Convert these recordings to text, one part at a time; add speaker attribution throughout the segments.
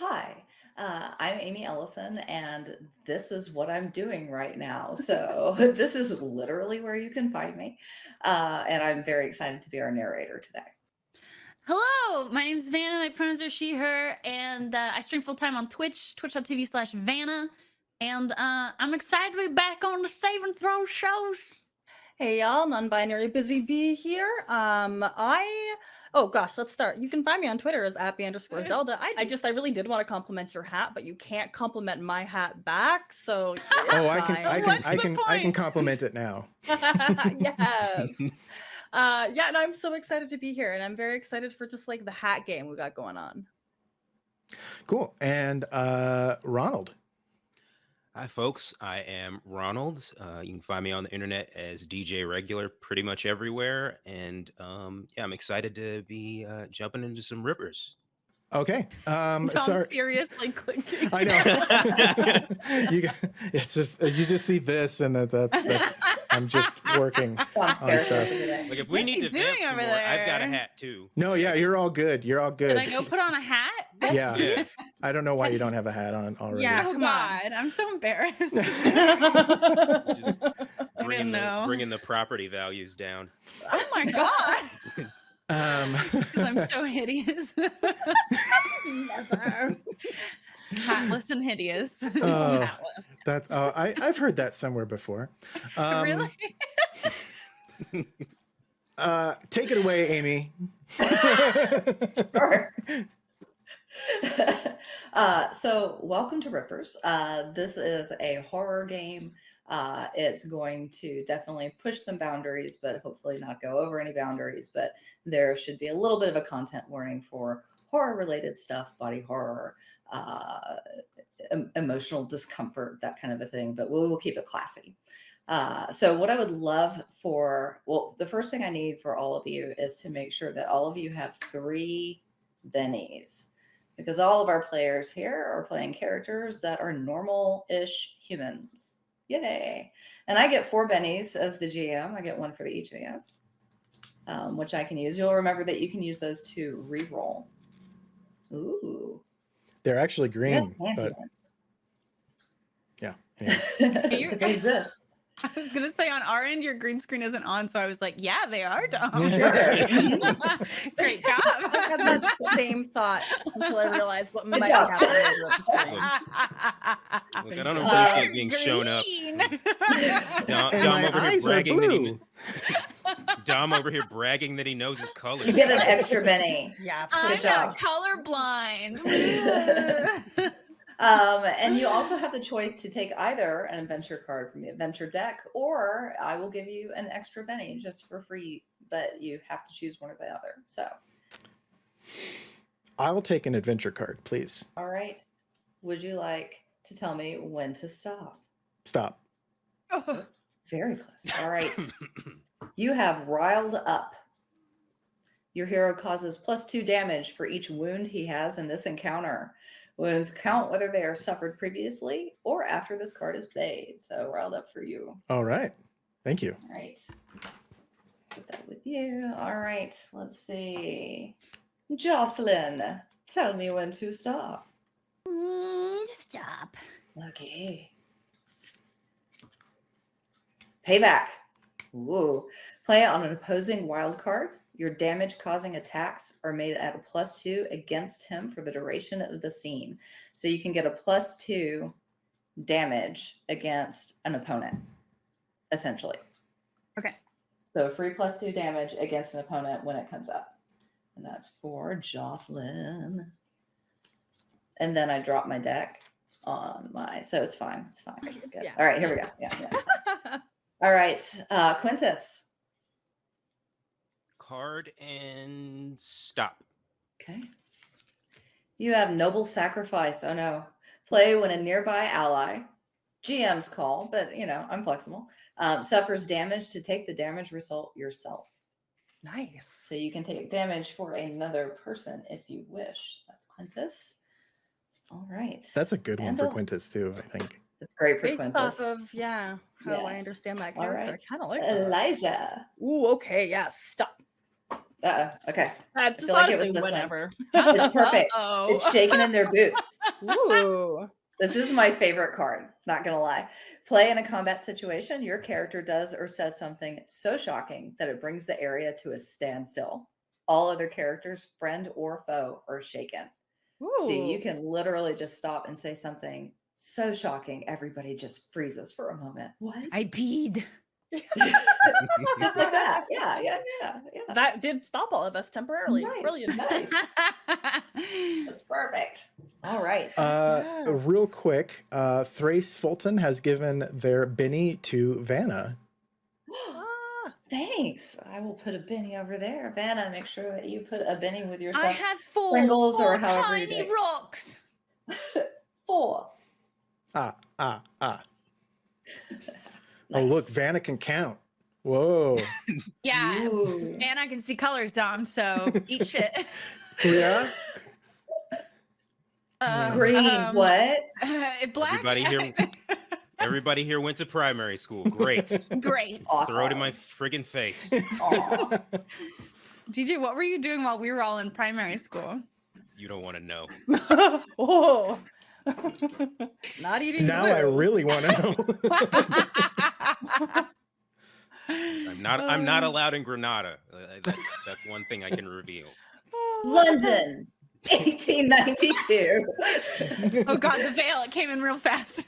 Speaker 1: Hi, uh, I'm Amy Ellison, and this is what I'm doing right now. So, this is literally where you can find me. Uh, and I'm very excited to be our narrator today.
Speaker 2: Hello, my name is Vanna. My pronouns are she, her, and uh, I stream full time on Twitch, twitch.tv slash Vanna. And uh, I'm excited to be back on the Saving Throw shows.
Speaker 3: Hey y'all, non-binary busy bee here. Um, I oh gosh, let's start. You can find me on Twitter as appy underscore Zelda. I, I just I really did want to compliment your hat, but you can't compliment my hat back. So
Speaker 4: oh, I can. I can I can I can compliment it now.
Speaker 3: yes. Uh, yeah, and I'm so excited to be here, and I'm very excited for just like the hat game we got going on.
Speaker 4: Cool. And uh Ronald.
Speaker 5: Hi, folks. I am Ronald. Uh, you can find me on the internet as DJ Regular pretty much everywhere. And um, yeah, I'm excited to be uh, jumping into some rippers.
Speaker 4: Okay. Um
Speaker 2: Tom
Speaker 4: sorry.
Speaker 2: furiously clicking.
Speaker 4: I know. you it's just you just see this and that, that's, that's I'm just working. On stuff.
Speaker 5: Like, if we
Speaker 2: What's
Speaker 5: need
Speaker 2: he
Speaker 5: to vamp
Speaker 2: doing
Speaker 5: some
Speaker 2: over
Speaker 5: more, I've got a hat too.
Speaker 4: No, yeah, you're all good. You're all
Speaker 2: Did
Speaker 4: good.
Speaker 2: I go put on a hat?
Speaker 4: Yeah.
Speaker 5: Yeah.
Speaker 4: I don't know why you don't have a hat on already.
Speaker 3: Yeah.
Speaker 2: Oh
Speaker 3: come on.
Speaker 2: God, I'm so embarrassed.
Speaker 5: Just
Speaker 2: I
Speaker 5: bringing
Speaker 2: didn't
Speaker 5: the, bringing the property values down.
Speaker 2: oh my God,
Speaker 4: Um
Speaker 2: 'Cause I'm so hideous.
Speaker 3: Never.
Speaker 2: Hatless and hideous.
Speaker 4: Oh.
Speaker 2: Hatless.
Speaker 4: that's uh, I I've heard that somewhere before. Um
Speaker 2: really?
Speaker 4: uh take it away, Amy.
Speaker 1: Sure. uh, so, welcome to Rippers. Uh, this is a horror game. Uh, it's going to definitely push some boundaries, but hopefully not go over any boundaries. But there should be a little bit of a content warning for horror related stuff, body horror, uh, em- emotional discomfort, that kind of a thing. But we'll, we'll keep it classy. Uh, so what I would love for, well, the first thing I need for all of you is to make sure that all of you have three bennies because all of our players here are playing characters that are normal-ish humans. Yay. And I get four bennies as the GM. I get one for each of um, which I can use. You'll remember that you can use those to re-roll. Ooh.
Speaker 4: They're actually
Speaker 1: we have
Speaker 4: green,
Speaker 1: fancy
Speaker 4: but yeah. anyways.
Speaker 2: You're-
Speaker 1: they exist.
Speaker 2: I was gonna say on our end, your green screen isn't on, so I was like, "Yeah, they are dumb." Great job.
Speaker 3: I had that same thought until I realized what might be
Speaker 1: job.
Speaker 3: happening over at the screen.
Speaker 5: Look, I don't
Speaker 1: Uh,
Speaker 5: appreciate being shown up. Dom, Dom over here bragging that he
Speaker 4: blue.
Speaker 5: kn- Dom over here bragging that he knows his colors.
Speaker 1: You get an extra benny.
Speaker 3: Yeah.
Speaker 2: I'm
Speaker 1: Good job.
Speaker 2: not colorblind.
Speaker 1: Um, and you also have the choice to take either an adventure card from the adventure deck, or I will give you an extra Benny just for free, but you have to choose one or the other. So,
Speaker 4: I will take an adventure card, please.
Speaker 1: all right. Would you like to tell me when to stop?
Speaker 4: Stop.
Speaker 1: Very close. All right. you have riled up. Your hero causes plus two damage for each wound he has in this encounter. Wounds count whether they are suffered previously or after this card is played. So, riled up for you.
Speaker 4: All right. Thank you.
Speaker 1: All right. Put that with you. All right. Let's see. Jocelyn, tell me when to stop.
Speaker 2: Mm, Stop.
Speaker 1: Okay. Payback. Whoa. Play on an opposing wild card. Your damage causing attacks are made at a plus two against him for the duration of the scene. So you can get a plus two damage against an opponent, essentially.
Speaker 2: Okay.
Speaker 1: So free plus two damage against an opponent when it comes up. And that's for Jocelyn. And then I drop my deck on my, so it's fine. It's fine. It's good.
Speaker 3: Yeah.
Speaker 1: All right, here we go. Yeah, yeah. All right, uh, Quintus.
Speaker 5: Card and stop.
Speaker 1: Okay. You have Noble Sacrifice. Oh no. Play when a nearby ally, GM's call, but you know, I'm flexible, um, suffers damage to take the damage result yourself.
Speaker 3: nice.
Speaker 1: So you can take damage for another person if you wish. That's Quintus. All right.
Speaker 4: That's a good one for Quintus too, I think.
Speaker 1: That's great for
Speaker 3: off of yeah, how
Speaker 1: Yeah.
Speaker 3: I understand that character.
Speaker 1: right.
Speaker 3: I kind of like that.
Speaker 1: Elijah.
Speaker 3: Ooh, okay, yeah, stop.
Speaker 1: Uh oh. Okay.
Speaker 3: That's
Speaker 1: I feel like it was this one. It's perfect.
Speaker 2: Oh,
Speaker 1: It's shaking in their boots.
Speaker 3: Ooh.
Speaker 1: This is my favorite card, not gonna lie. Play in a combat situation, your character does or says something so shocking that it brings the area to a standstill. All other characters, friend or foe, are shaken. So you can literally just stop and say something so shocking, everybody just freezes for a moment. What?
Speaker 2: I peed.
Speaker 1: just like that. Yeah, yeah, yeah, yeah.
Speaker 3: That did stop all of us temporarily.
Speaker 1: Nice,
Speaker 3: Brilliant.
Speaker 1: nice. That's perfect. All right.
Speaker 4: Uh,
Speaker 3: Yes.
Speaker 4: Real quick, uh, Thrace Fulton has given their Benny to Vanna.
Speaker 3: Ah,
Speaker 1: Thanks. I will put a Benny over there. Vanna, make sure that you put a Benny with your
Speaker 2: I have four,
Speaker 1: Pringles or however
Speaker 2: tiny
Speaker 1: do
Speaker 2: rocks.
Speaker 1: Four.
Speaker 4: Ah, ah, ah. Oh, look,
Speaker 1: Nice.
Speaker 4: Vanna can count. Whoa.
Speaker 2: Yeah.
Speaker 1: Ooh.
Speaker 2: And I can see colors, Dom. So eat shit.
Speaker 4: yeah.
Speaker 2: Um,
Speaker 1: Green.
Speaker 2: um,
Speaker 1: what?
Speaker 2: black.
Speaker 5: Everybody here- Everybody here went to primary school. Great.
Speaker 2: Great.
Speaker 1: Awesome.
Speaker 5: Throw it in my friggin' face.
Speaker 2: DJ, what were you doing while we were all in primary school?
Speaker 5: You don't want to know.
Speaker 3: oh. Not eating.
Speaker 4: now I really want to know.
Speaker 5: I'm not. I'm not
Speaker 3: Um.
Speaker 5: allowed in Granada. Uh, that's that's one thing I can reveal.
Speaker 1: London, 1892.
Speaker 2: oh God, the veil! It came in real fast.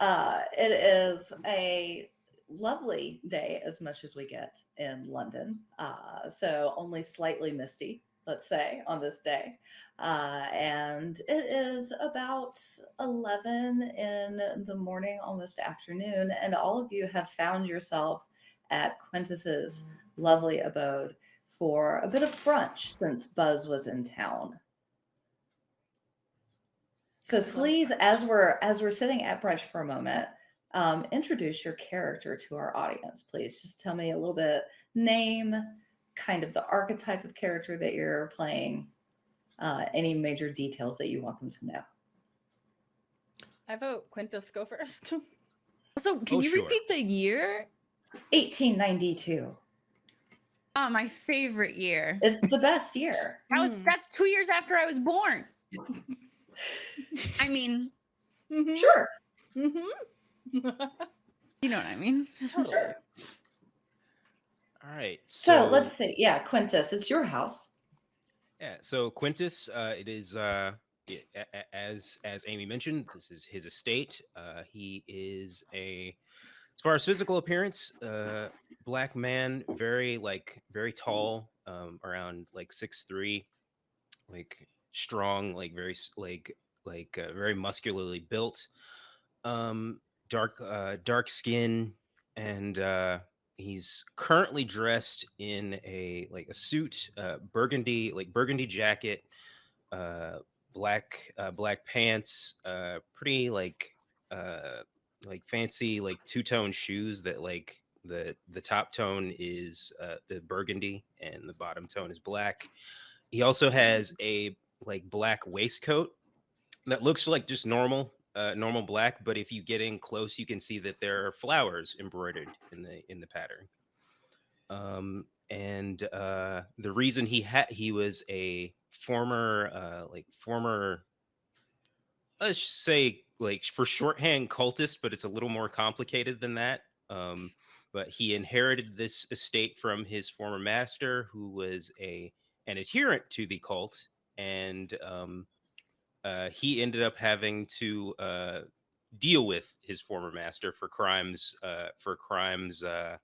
Speaker 1: uh, it is a lovely day as much as we get in London. Uh, so only slightly misty, let's say, on this day. Uh, and it is about 11 in the morning, almost afternoon. And all of you have found yourself at Quintus's lovely abode for a bit of brunch since Buzz was in town. So please, as we're as we're sitting at brunch for a moment, um, introduce your character to our audience, please. Just tell me a little bit name, kind of the archetype of character that you're playing, uh, any major details that you want them to know.
Speaker 3: I vote Quintus go first.
Speaker 2: so can
Speaker 5: Oh,
Speaker 2: you
Speaker 5: sure.
Speaker 2: repeat the year?
Speaker 1: 1892.
Speaker 2: Oh, my favorite year.
Speaker 1: It's the best year.
Speaker 2: That was
Speaker 3: Hmm.
Speaker 2: that's two years after I was born. I mean,
Speaker 3: Mhm,
Speaker 1: Sure.
Speaker 3: mhm.
Speaker 2: you know what I mean.
Speaker 3: totally.
Speaker 5: All right.
Speaker 1: So let's see. Yeah, Quintus, it's your house.
Speaker 5: Yeah. So Quintus, uh, it is uh, i- a- a- as as Amy mentioned, this is his estate. Uh, he is a, as far as physical appearance, uh, black man, very like very tall, um, around like six three, like strong, like very like like uh, very muscularly built, um, dark uh, dark skin, and uh, he's currently dressed in a like a suit uh burgundy like burgundy jacket uh black uh black pants uh pretty like uh like fancy like two-tone shoes that like the the top tone is uh the burgundy and the bottom tone is black. He also has a like black waistcoat that looks like just normal uh, normal black, but if you get in close, you can see that there are flowers embroidered in the in the pattern. Um, and uh, the reason he had he was a former uh, like former let's say like for shorthand cultist, but it's a little more complicated than that. Um, but he inherited this estate from his former master, who was a an adherent to the cult, and um, uh, he ended up having to uh, deal with his former master for crimes uh, for crimes uh,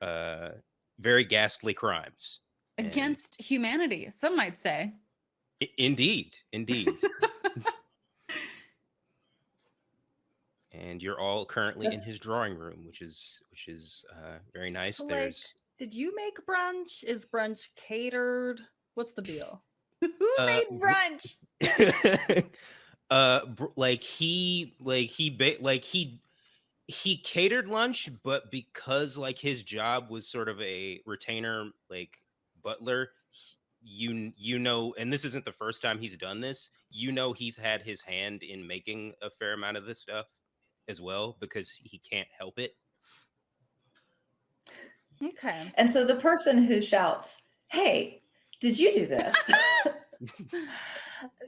Speaker 5: uh, very ghastly crimes. And-
Speaker 2: Against humanity, some might say.
Speaker 5: Indeed, indeed. and you're all currently
Speaker 1: That's-
Speaker 5: in his drawing room, which is which is uh, very nice.
Speaker 3: So, like, Did you make brunch? Is brunch catered? What's the deal?
Speaker 2: Who
Speaker 5: Uh,
Speaker 2: made brunch?
Speaker 5: uh br- like he like he ba- like he he catered lunch but because like his job was sort of a retainer like butler you you know and this isn't the first time he's done this you know he's had his hand in making a fair amount of this stuff as well because he can't help it
Speaker 3: Okay.
Speaker 1: And so the person who shouts, "Hey, did you do this?"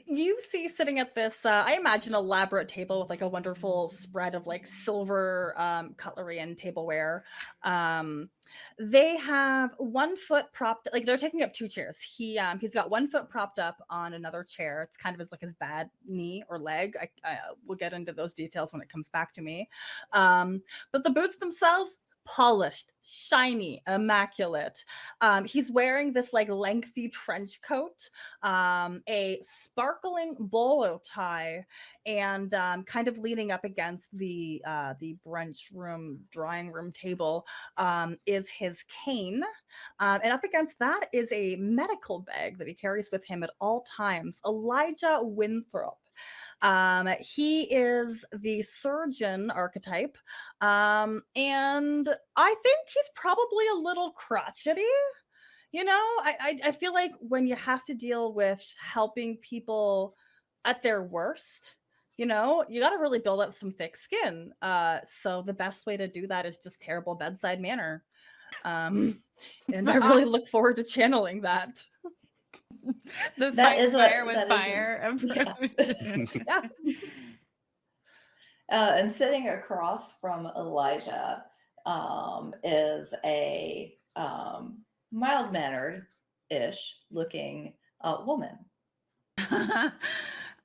Speaker 3: you see sitting at this uh, i imagine elaborate table with like a wonderful spread of like silver um, cutlery and tableware. Um, they have one foot propped like they're taking up two chairs. He um, he's got one foot propped up on another chair. It's kind of as like his bad knee or leg. I, I we'll get into those details when it comes back to me. Um, but the boots themselves polished, shiny, immaculate. Um, he's wearing this like lengthy trench coat, um, a sparkling bolo tie, and um, kind of leaning up against the uh, the brunch room drawing room table um, is his cane, um, and up against that is a medical bag that he carries with him at all times. Elijah Winthrop. Um, he is the surgeon archetype. Um, and I think he's probably a little crotchety. You know, I, I, I feel like when you have to deal with helping people at their worst, you know, you got to really build up some thick skin. Uh, so the best way to do that is just terrible bedside manner. Um, and I really look forward to channeling that.
Speaker 6: the
Speaker 1: That
Speaker 6: fight
Speaker 1: is
Speaker 6: fire with
Speaker 1: is a-
Speaker 6: fire.
Speaker 1: yeah.
Speaker 3: Yeah.
Speaker 1: Uh, and sitting across from Elijah um, is a um, mild mannered ish looking uh, woman.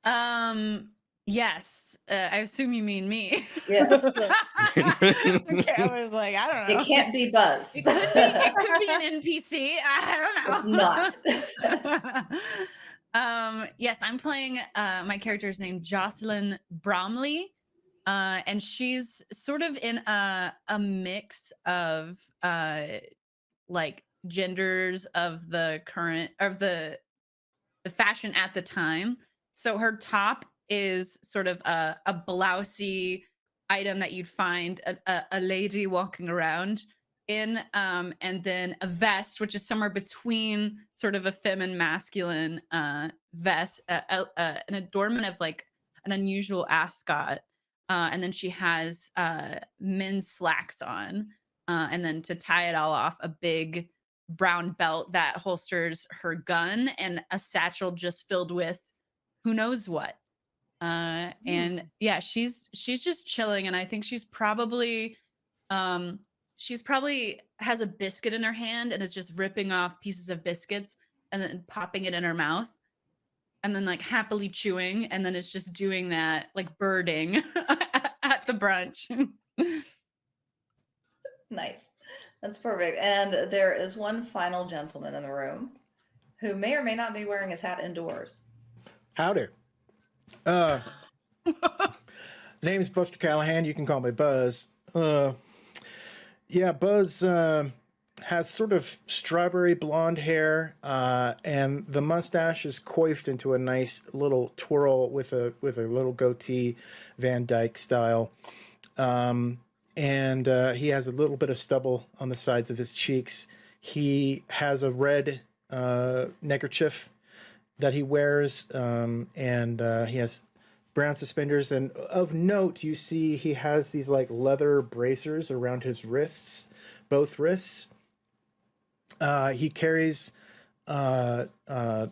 Speaker 6: um. Yes, uh, I assume you mean me.
Speaker 1: Yes.
Speaker 6: okay, I was like, I don't know.
Speaker 1: It can't be Buzz.
Speaker 6: It could be, it could be an NPC. I don't know.
Speaker 1: It's not.
Speaker 6: um, yes, I'm playing. Uh, my character is named Jocelyn Bromley, uh, and she's sort of in a a mix of uh, like genders of the current of the the fashion at the time. So her top is sort of a, a blousey item that you'd find a, a, a lady walking around in um and then a vest which is somewhere between sort of a feminine masculine uh vest uh, uh, uh, an adornment of like an unusual ascot and then she has men's slacks on and then to tie it all off a big brown belt that holsters her gun and a satchel just filled with who knows what uh and yeah she's she's just chilling and i think she's probably um she's probably has a biscuit in her hand and is just ripping off pieces of biscuits and then popping it in her mouth and then like happily chewing and then it's just doing that like birding at the brunch
Speaker 1: nice. That's perfect. And there is one final gentleman in the room who may or may not be wearing his hat indoors.
Speaker 4: Howdy. Uh, name's Buster Callahan. You can call me Buzz. Uh, yeah, Buzz uh, has sort of strawberry blonde hair, uh, and the mustache is coiffed into a nice little twirl with a with a little goatee, Van Dyke style. Um, and uh, he has a little bit of stubble on the sides of his cheeks. He has a red uh, neckerchief that he wears, um, and uh, he has brown suspenders. And of note, you see he has these like leather bracers around his wrists, both wrists. Uh, he carries uh, uh,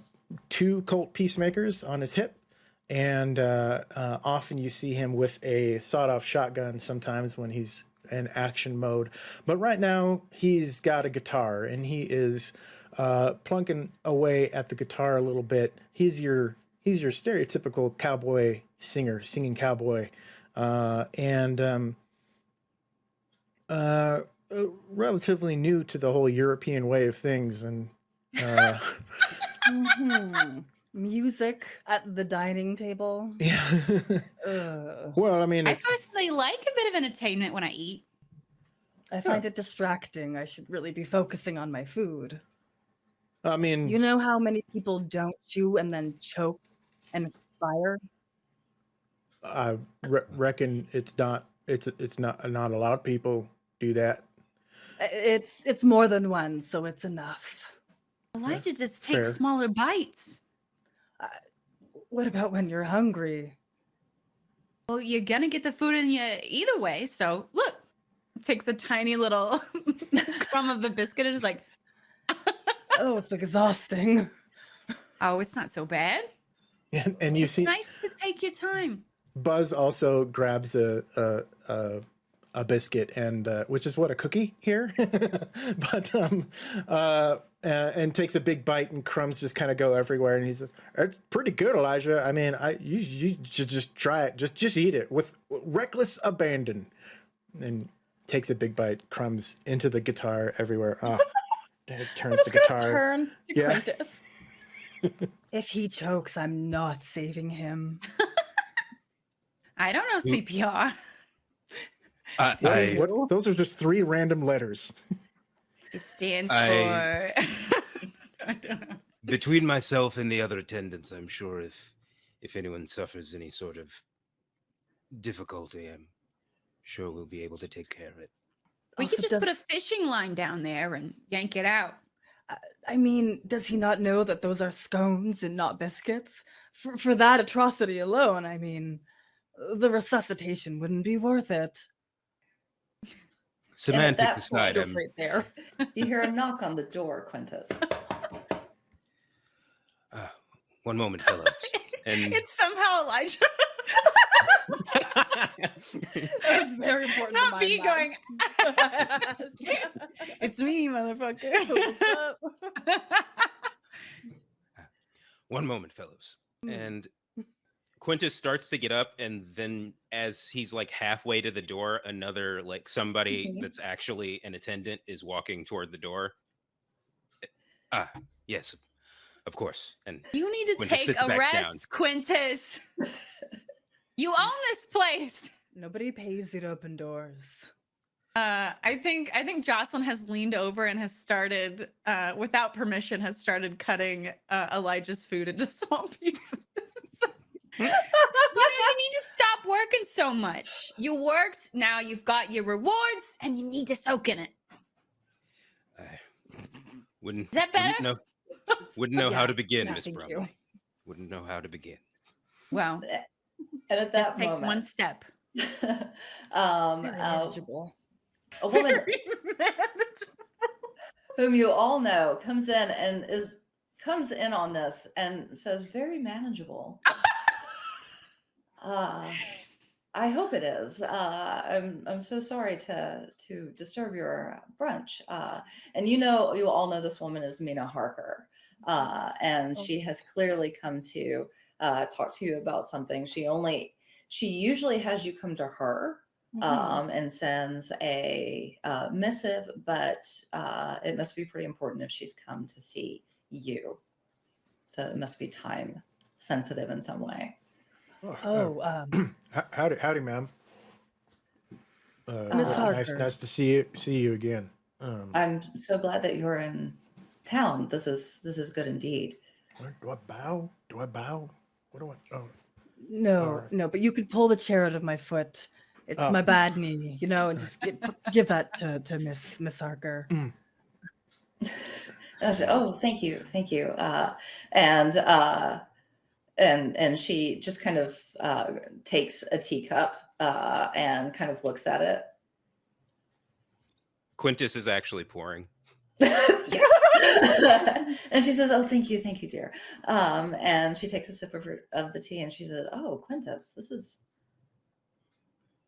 Speaker 4: two Colt peacemakers on his hip, and uh, uh, often you see him with a sawed-off shotgun. Sometimes when he's in action mode, but right now he's got a guitar and he is uh, plunking away at the guitar a little bit. He's your he's your stereotypical cowboy singer, singing cowboy, uh, and um, uh, uh, relatively new to the whole European way of things. And uh,
Speaker 3: Mhm. Music at the dining table.
Speaker 4: yeah, well, I mean,
Speaker 6: i
Speaker 4: it's
Speaker 6: personally like a bit of entertainment when i eat
Speaker 3: I find it distracting. I should really be focusing on my food.
Speaker 4: I mean,
Speaker 3: You know how many people don't chew and then choke and expire?
Speaker 4: I re- reckon it's not it's it's not not a lot of people do that.
Speaker 3: It's it's more than one, so it's enough.
Speaker 6: elijah just takes
Speaker 4: fair.
Speaker 6: smaller bites uh,
Speaker 3: What about when you're hungry?
Speaker 6: well you're gonna get the food in you either way so look takes a tiny little crumb of the biscuit and is like,
Speaker 3: Oh, it's exhausting.
Speaker 6: "Oh, it's not so bad.
Speaker 4: And, and you
Speaker 6: It's
Speaker 4: see
Speaker 6: nice to take your time."
Speaker 4: Buzz also grabs a a, a, a biscuit and uh, which is what a cookie here, but um uh, uh and takes a big bite and crumbs just kind of go everywhere and he says it's pretty good Elijah I mean I you you should just try it just just eat it with reckless abandon and takes a big bite crumbs into the guitar everywhere ah it turns the
Speaker 3: It's gonna
Speaker 4: guitar
Speaker 3: turn to
Speaker 4: Yeah.
Speaker 3: Quintus. if he chokes, I'm not saving him.
Speaker 6: I don't know CPR.
Speaker 5: I,
Speaker 4: What is-
Speaker 5: I-
Speaker 4: what- those are just three random letters
Speaker 6: It stands
Speaker 5: I-
Speaker 6: for. I don't know.
Speaker 5: between myself and the other attendants, I'm sure if if anyone suffers any sort of difficulty, I'm sure we'll be able to take care of it.
Speaker 6: We
Speaker 3: Also,
Speaker 6: could just put a fishing line down there and yank it out.
Speaker 3: I mean, does he not know that those are scones and not biscuits? For, for that atrocity alone, I mean, uh, the resuscitation wouldn't be worth it.
Speaker 5: Semantic
Speaker 1: that
Speaker 5: aside,
Speaker 1: point-
Speaker 3: right there.
Speaker 1: You hear a knock on the door, Quintus.
Speaker 5: uh, one moment, fellows. And
Speaker 6: It's somehow Elijah.
Speaker 3: That's very important.
Speaker 6: Not
Speaker 3: mind
Speaker 6: me going. it's me, motherfucker.
Speaker 3: What's up?
Speaker 5: one moment, fellows.
Speaker 3: Hmm.
Speaker 5: And Quintus starts to get up, and then as he's like halfway to the door, another like somebody
Speaker 1: Mhm.
Speaker 5: that's actually an attendant is walking toward the door. Eh, Ah, yes, of course. And
Speaker 6: You need to
Speaker 5: Quintus
Speaker 6: take a
Speaker 5: back down.
Speaker 6: rest, Quintus. You own this place.
Speaker 3: Nobody pays you to open doors.
Speaker 6: Uh, I think I think Jocelyn has leaned over and has started, uh, without permission, has started cutting uh, Elijah's food into small pieces. you, know, you need to stop working so much. You worked, now you've got your rewards, and you need to soak in it.
Speaker 5: I wouldn't.
Speaker 6: Is that
Speaker 5: Wouldn't know, wouldn't know how to begin,
Speaker 3: yeah,
Speaker 5: Miss
Speaker 3: thank you.
Speaker 5: Bromley. Wouldn't know how to begin.
Speaker 6: Well,
Speaker 1: And at that
Speaker 6: takes one step.
Speaker 1: um, uh,
Speaker 3: manageable.
Speaker 1: a woman whom you all know comes in and is comes in on this and says very manageable uh i hope it is uh i'm i'm so sorry to to disturb your brunch uh and you know you all know this woman is mina harker uh and
Speaker 3: Oh.
Speaker 1: she has clearly come to uh talk to you about something she only she usually has you come to her
Speaker 3: Mhm.
Speaker 1: um, and sends a uh, missive, but uh, it must be pretty important if she's come to see you. So it must be time sensitive in some way.
Speaker 3: oh, um,
Speaker 4: Howdy, howdy, ma'am. Uh,
Speaker 1: Miss
Speaker 4: uh, nice, nice to see you. See you again. Um,
Speaker 1: I'm so glad that you're in town. This is this is good indeed.
Speaker 4: do I bow? Do I bow? What do I? Oh,
Speaker 3: no,
Speaker 4: Alright.
Speaker 3: no, but you could pull the chair out of my foot. It's
Speaker 4: Oh.
Speaker 3: my bad knee, you know, and just get, give that to, to Miss Miss Harker.
Speaker 1: I was, oh, thank you, thank you. Uh, and uh, and and she just kind of uh, takes a teacup uh, and kind of looks at it
Speaker 5: Quintus is actually pouring.
Speaker 1: yes. and she says, "Oh, thank you, thank you, dear." Um, and she takes a sip of her, of the tea, and she says, "Oh, Quintus, this is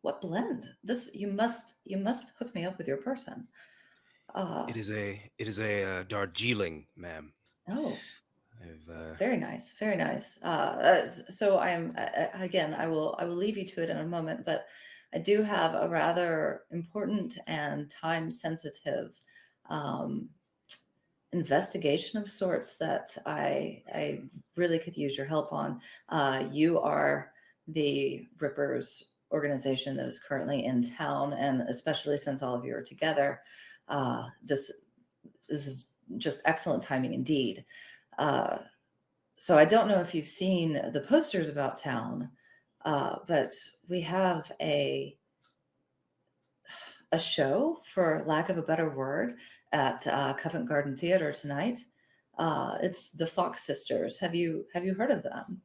Speaker 1: what blend? This you must you must hook me up with your person." Uh,
Speaker 5: It is a it is a uh, Darjeeling, ma'am.
Speaker 1: oh,
Speaker 5: uh,
Speaker 1: very nice, very nice. Uh, so I am uh, again. I will I will leave you to it in a moment, but I do have a rather important and time sensitive. Um, investigation of sorts that I I really could use your help on. Uh, you are the Rippers organization that is currently in town, and especially since all of you are together, uh, this this is just excellent timing indeed. Uh, so I don't know if you've seen the posters about town, uh, but we have a a show, for lack of a better word, at uh, Covent Garden Theater tonight. Uh, it's the Fox Sisters. Have you have you heard of them?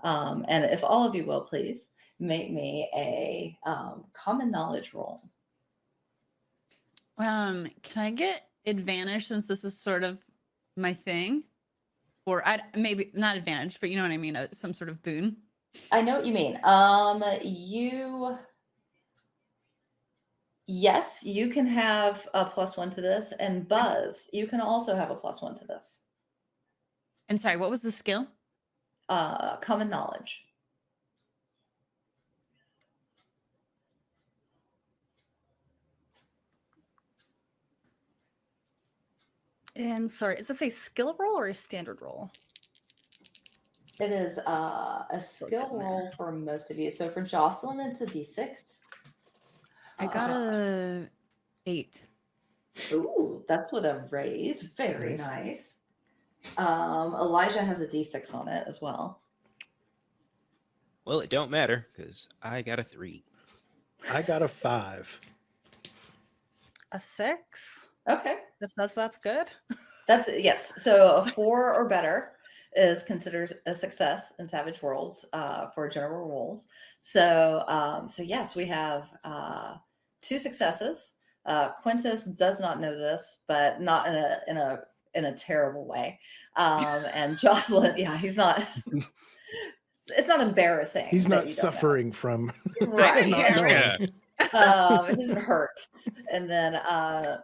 Speaker 1: Um, and if all of you will, please make me a um, common knowledge roll.
Speaker 2: Um, can I get advantage since this is sort of my thing? Or I maybe not advantage, but you know what I mean, uh, some sort of boon.
Speaker 1: I know what you mean. Um, you. Yes, you can have a plus one to this, and Buzz, you can also have a plus one to this.
Speaker 2: And sorry, what was the skill?
Speaker 1: Uh, common knowledge.
Speaker 3: And sorry, is this a skill roll or a standard roll?
Speaker 1: It is uh, a skill roll for most of you. So for Jocelyn, it's a d6.
Speaker 2: I got
Speaker 1: Uh,
Speaker 2: a eight.
Speaker 1: Ooh, that's with a raise. Very
Speaker 4: Nice.
Speaker 1: nice. Um, Elijah has a d6 on it as well.
Speaker 5: Well, it don't matter because I got a three.
Speaker 4: I got a five.
Speaker 3: A six?
Speaker 1: Okay.
Speaker 3: That's that's that's good.
Speaker 1: That's yes. So a four or better is considered a success in Savage Worlds uh, for general roles. So um, so yes, we have uh, two successes. Uh, Quintus does not know this, but not in a in a in a terrible way. Um, and Jocelyn, yeah, he's not. it's not embarrassing.
Speaker 4: He's not
Speaker 1: you don't know.
Speaker 4: suffering from
Speaker 1: right?
Speaker 4: not
Speaker 1: yeah. um, it doesn't hurt. And then uh,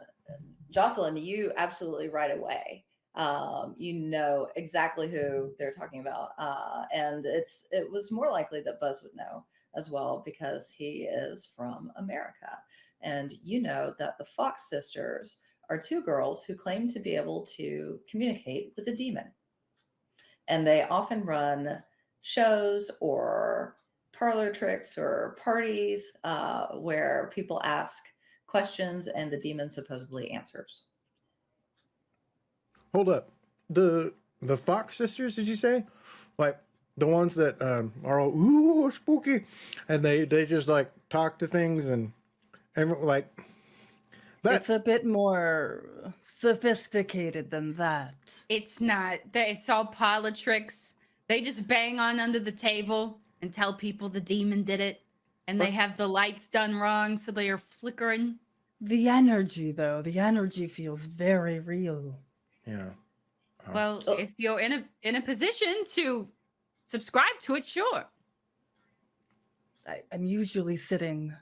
Speaker 1: Jocelyn, you absolutely right away. Um, you know exactly who they're talking about, uh, and it's it was more likely that Buzz would know as well because he is from America, and you know that the Fox sisters are two girls who claim to be able to communicate with a demon, and they often run shows or parlor tricks or parties uh, where people ask questions and the demon supposedly answers.
Speaker 4: Hold up. The the Fox sisters, did you say? Like the ones that um, are all ooh spooky, and they they just like talk to things and and like that.
Speaker 3: It's a bit more sophisticated than that.
Speaker 6: It's not. They- It's all parlor tricks. They just bang on under the table and tell people the demon did it. And they have the lights done wrong, so they are flickering.
Speaker 3: The energy, though, the energy feels very real.
Speaker 4: yeah. Oh.
Speaker 6: Well,
Speaker 1: Oh.
Speaker 6: if you're in a in a position to subscribe to it, sure.
Speaker 3: I, I'm usually sitting.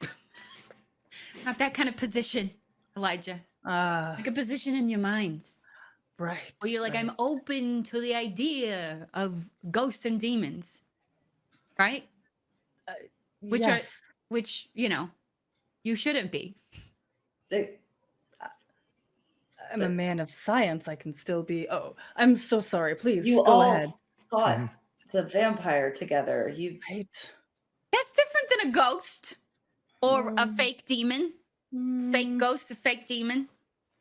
Speaker 6: Not that kind of position, Elijah.
Speaker 3: Ah,
Speaker 6: Like a position in your mind.
Speaker 3: right.
Speaker 6: Where you're like, I'm open to the idea of ghosts and demons. Right? which are- Which, you know, you shouldn't be.
Speaker 1: It-
Speaker 3: I'm a man of science. I can still be. Oh, I'm so sorry. Please
Speaker 1: you
Speaker 3: go
Speaker 1: all
Speaker 3: ahead.
Speaker 1: Fought
Speaker 4: Mhm.
Speaker 1: the vampire together. You
Speaker 3: Right.
Speaker 6: That's different than a ghost or a
Speaker 3: Mm.
Speaker 6: fake demon. Fake
Speaker 3: Mm,
Speaker 6: ghost, a fake demon.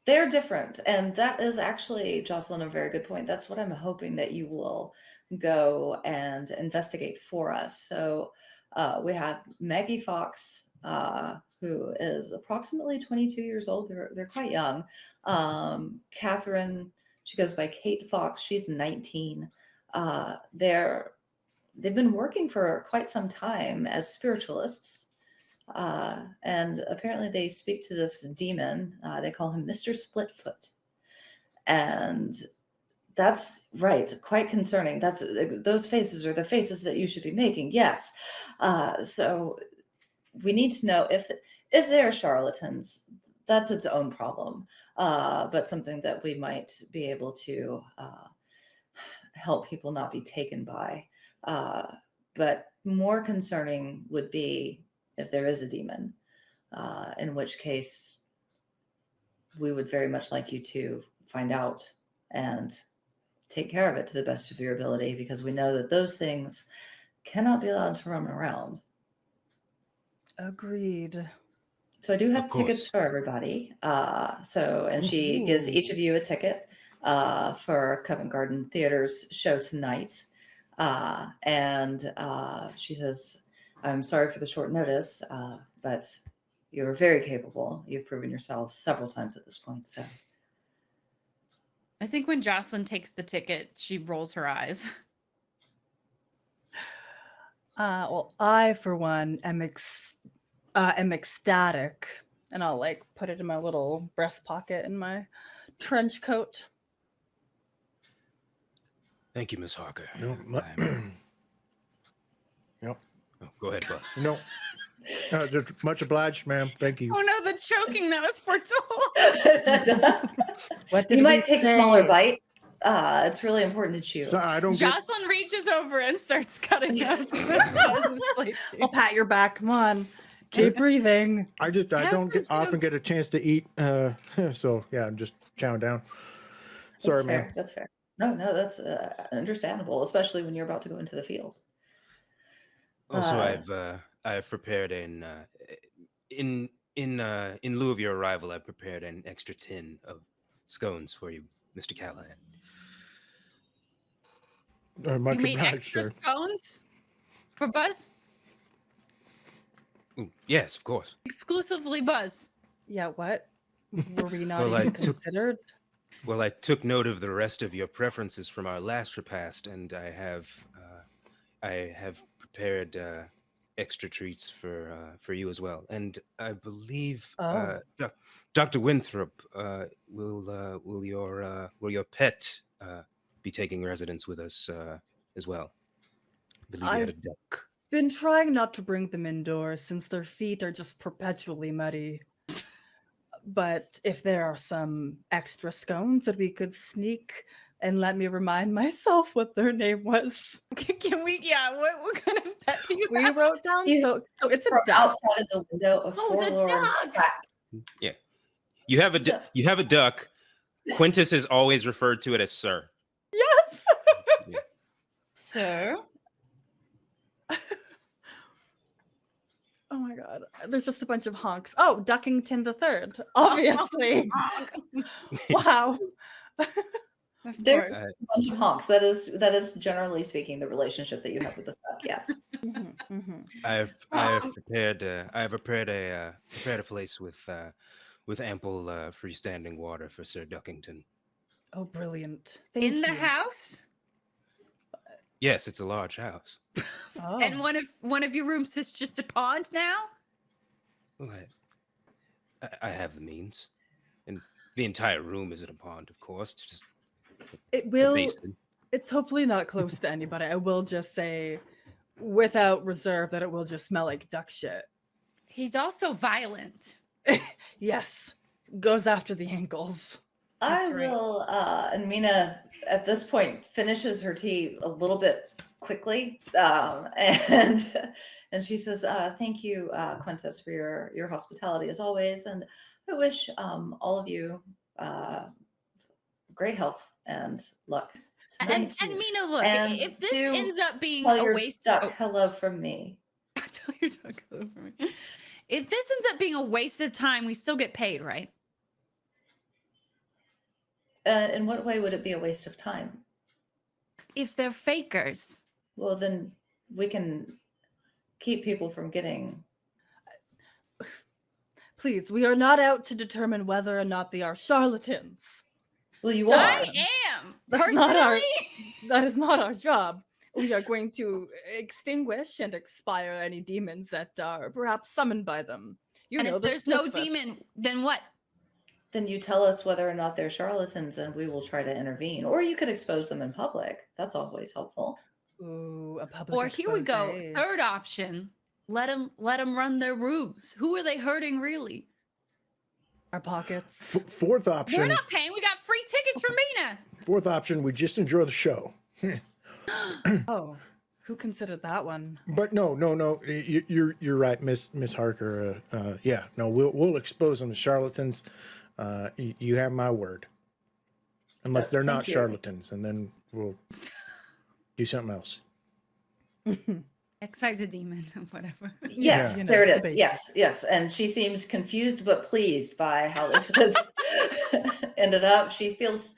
Speaker 1: they're different and that is actually jocelyn a very good point that's what i'm hoping that you will go and investigate for us so uh, we have maggie fox uh, who is approximately 22 years old they're, they're quite young um, catherine she goes by kate fox she's 19 uh, they're they've been working for quite some time as spiritualists uh, and apparently they speak to this demon. Uh, they call him Mr. Splitfoot, and that's right, quite concerning. That's those faces are the faces that you should be making. Yes, uh, so we need to know if if they're charlatans. That's its own problem, uh, but something that we might be able to uh, help people not be taken by. Uh, but more concerning would be if there is a demon, uh, in which case we would very much like you to find out and take care of it to the best of your ability because we know that those things cannot be allowed to roam around.
Speaker 3: Agreed.
Speaker 1: So I do have tickets for everybody. Uh, so and she gives each of you a ticket uh, for Covent Garden Theater's show tonight. Uh, and uh, she says, "I'm sorry for the short notice, uh, but you're very capable. You've proven yourself several times at this point. So
Speaker 6: I think when Jocelyn takes the ticket, she rolls her eyes.
Speaker 3: Uh, well, I, for one, am ex- uh, am ecstatic and I'll like put it in my little breast pocket in my trench coat.
Speaker 5: Thank you, Miss Harker.
Speaker 4: No, mu-
Speaker 5: I'm- oh, go ahead, boss.
Speaker 4: no. Uh, just much obliged, ma'am. Thank you.
Speaker 6: Oh no, the choking that was foretold.
Speaker 3: What did
Speaker 1: you might take smaller
Speaker 3: say?
Speaker 1: bites. Uh, it's really important to chew.
Speaker 4: So I don't get.
Speaker 6: Jocelyn reaches over and starts cutting up Buzz's plate too.
Speaker 3: I'll pat your back. Come on, keep breathing.
Speaker 4: I just I don't get
Speaker 6: some
Speaker 4: often get a chance to eat. Uh, so yeah, I'm just chowing down. Sorry,
Speaker 1: that's
Speaker 4: man.
Speaker 1: That's fair. No, no, that's uh, understandable, especially when you're about to go into the field.
Speaker 5: Also,
Speaker 1: Uh,
Speaker 5: I've uh, I've prepared an uh, in in uh, in lieu of your arrival, I've prepared an extra tin of scones for you, Mister Callahan.
Speaker 4: Uh, much
Speaker 6: you mean
Speaker 4: obliged,
Speaker 6: extra
Speaker 4: sir.
Speaker 6: scones for Buzz?
Speaker 5: Ooh, yes, of course.
Speaker 6: Exclusively Buzz.
Speaker 3: Yeah, what? Were we not
Speaker 5: Well, I
Speaker 3: even
Speaker 5: took-
Speaker 3: considered?
Speaker 5: Well, I took note of the rest of your preferences from our last repast, and I have uh, I have prepared uh, extra treats for uh, for you as well. And I believe uh, Dr. Winthrop uh, will uh, will your uh, will your pet uh, be taking residence with us uh, as well. I believe you had a duck.
Speaker 3: Been trying not to bring them indoors since their feet are just perpetually muddy. But if there are some extra scones that we could sneak and let me remind myself what their name was.
Speaker 6: Can, can we? Yeah. What, what kind of pet do you
Speaker 3: We
Speaker 6: have?
Speaker 3: wrote down
Speaker 1: You-
Speaker 3: so, so it's a
Speaker 1: From
Speaker 3: duck.
Speaker 1: outside of the window, a
Speaker 6: Oh, the
Speaker 1: forlorn
Speaker 6: dog!
Speaker 1: fact.
Speaker 5: Mm, you have a
Speaker 1: So-
Speaker 5: you have a duck. Quintus has always referred to it as Sir.
Speaker 3: Yes.
Speaker 6: Sir.
Speaker 3: Oh my god. There's just a bunch of honks. Oh, Duckington the Third. Obviously. wow.
Speaker 6: Of
Speaker 1: There-
Speaker 6: course.
Speaker 1: A bunch of honks. That is that is generally speaking the relationship that you have with the duck. Yes.
Speaker 3: Mhm, mhm.
Speaker 5: I've I have prepared uh, I have prepared a uh, prepared a place with uh, with ample uh, freestanding water for Sir Duckington.
Speaker 3: Oh, brilliant. Thank
Speaker 6: In the house,
Speaker 5: Yes, it's a large house.
Speaker 3: Oh.
Speaker 6: and one of one of your rooms is just a pond now.
Speaker 5: Well, I, I, I have the means, and the entire room isn't a pond, of course. It's just
Speaker 3: it will it's hopefully not close to anybody. I will just say without reserve that it will just smell like duck shit.
Speaker 6: He's also violent.
Speaker 3: Yes. Goes after the ankles.
Speaker 1: I
Speaker 6: That's right.
Speaker 1: will uh and Mina at this point finishes her tea a little bit quickly. Um and and she says, uh, thank you, uh, Quintus, for your your hospitality as always. And I wish um all of you uh great health and luck.
Speaker 6: And, and Mina, look,
Speaker 1: And
Speaker 6: if this ends up being a waste of
Speaker 1: hello from me.
Speaker 6: tell your hello for me. If this ends up being a waste of time, we still get paid, right?
Speaker 1: Uh, in what way would it be a waste of time?
Speaker 6: If they're fakers.
Speaker 1: Well, then we can keep people from getting.
Speaker 3: Please, we are not out to determine whether or not they are charlatans.
Speaker 1: Well, you are.
Speaker 6: I am
Speaker 3: That's not our-
Speaker 6: personally.
Speaker 3: That is not our job. We are going to extinguish and expire any demons that are perhaps summoned by them. You
Speaker 6: and
Speaker 3: know,
Speaker 6: if
Speaker 3: the
Speaker 6: there's no
Speaker 3: Snooksfoot.
Speaker 6: demon, then what?
Speaker 1: Then you tell us whether or not they're charlatans, and we will try to intervene. Or you could expose them in public. That's always helpful.
Speaker 3: Ooh, a public
Speaker 6: Or here we go.
Speaker 3: expose.
Speaker 6: Third option. Let them let them run their ruse. Who are they hurting really?
Speaker 3: Our pockets.
Speaker 4: F- fourth
Speaker 6: We're
Speaker 4: option.
Speaker 6: not paying. We got free tickets for Mina.
Speaker 4: Fourth option. We just enjoy the show.
Speaker 3: oh, who considered that one?
Speaker 4: But no, no, no. y- y- You're you're right, Miss Miss Harker. Uh, uh, yeah, no, we'll we'll expose them to charlatans. Uh, y- you have my word. Unless they're
Speaker 1: thank
Speaker 4: not
Speaker 1: you.
Speaker 4: charlatans, and then we'll do something else.
Speaker 6: Excise a demon, whatever.
Speaker 1: Yes,
Speaker 3: You know,
Speaker 1: there it is.
Speaker 3: debate.
Speaker 1: Yes, yes. And she seems confused but pleased by how this has ended up. She feels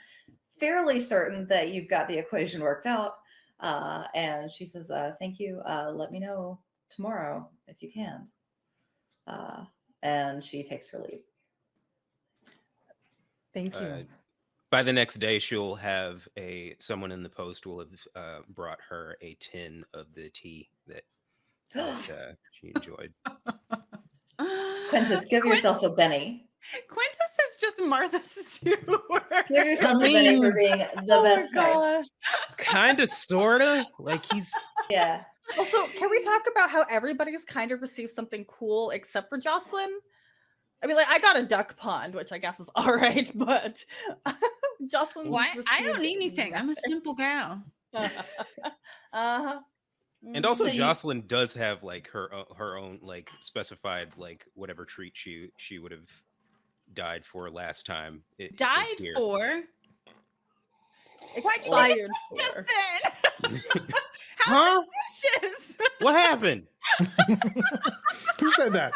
Speaker 1: fairly certain that you've got the equation worked out. Uh, and she says, uh, Thank you. Uh, let me know tomorrow if you can. Uh, and she takes her leave.
Speaker 3: Thank you.
Speaker 5: Uh, by the next day, she'll have a someone in the post will have uh, brought her a tin of the tea that, that uh, she enjoyed.
Speaker 1: Quintus, give
Speaker 6: Quin-
Speaker 1: yourself a Benny.
Speaker 6: Quintus is just Martha Stewart.
Speaker 1: Give yourself a Benny for being the
Speaker 3: Oh
Speaker 1: best host.
Speaker 5: Kind of, sorta. Like he's
Speaker 1: Yeah.
Speaker 3: Also, can we talk about how everybody's kind of received something cool except for Jocelyn? I mean, like I got a duck pond, which I guess is all right, but Jocelyn.
Speaker 6: Why? I don't need anything. I'm a simple gal.
Speaker 3: uh huh.
Speaker 5: and also
Speaker 1: So you-
Speaker 5: Jocelyn does have like her o- her own like specified like whatever treat she she would have died for last time. it- is
Speaker 6: Died
Speaker 5: here.
Speaker 6: for. Why'd you
Speaker 3: expired for.
Speaker 6: just then?
Speaker 5: Huh?
Speaker 6: How suspicious.
Speaker 5: What happened?
Speaker 4: Who said that?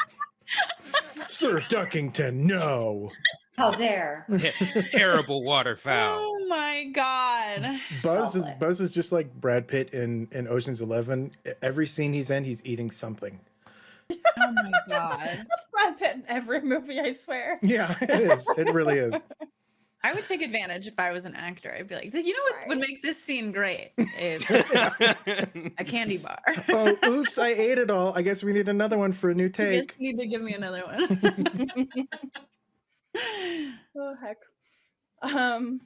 Speaker 4: Sir Duckington, no.
Speaker 1: How dare.
Speaker 5: Terrible waterfowl.
Speaker 6: Oh my god.
Speaker 4: Buzz is Buzz is just like Brad Pitt in, in Ocean's Eleven. Every scene he's in, he's eating something.
Speaker 6: Oh my god.
Speaker 3: That's Brad Pitt in every movie, I swear.
Speaker 4: Yeah, it is. It really is.
Speaker 6: I would take advantage if I was an actor. I'd be like, you know what would make this scene great? Is a candy bar.
Speaker 4: Oh, oops! I ate it all. I guess we need another one for a new take.
Speaker 6: You guys
Speaker 4: take.
Speaker 6: need to give me another one.
Speaker 3: Oh heck. Um.